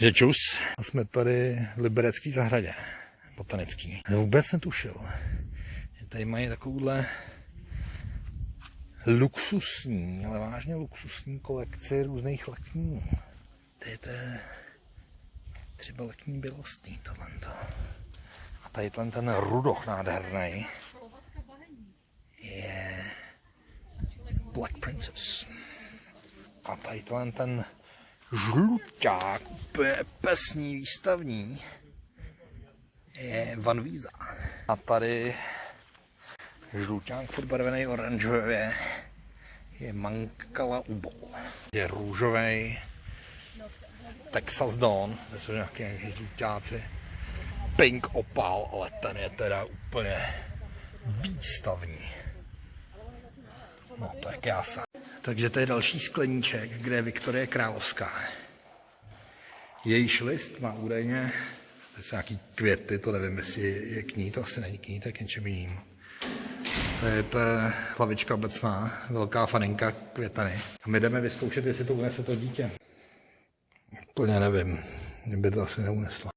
Že čus. A jsme tady v Liberecký zahradě. Botanický. Vůbec netušil. Že tady mají takovouhle luxusní, ale vážně luxusní kolekci různých lekní. To je třeba lekní bělostný tohle. A tady ten, rudoch nádherný je Black Princess. A tady ten žluťák, úplně pesní, výstavní, je Van Víza. A tady žluťák podbarvený oranžově je Mankala Ubo. Je růžový Texas Dawn, to jsou nějaké, nějaké žluťáci. Pink Opal, ale ten je teda úplně výstavní. No, to je krása. Takže to je další skleníček, kde je Viktorie Královská. Jejíž list má údajně, to jsou nějaký květy, to nevím, jestli je k ní, to asi není k ní, tak něčem jiným. To je ta hlavička obecná, velká faninka květany. A my jdeme vyzkoušet, jestli to unese to dítě. Úplně nevím, mě by to asi neuneslo.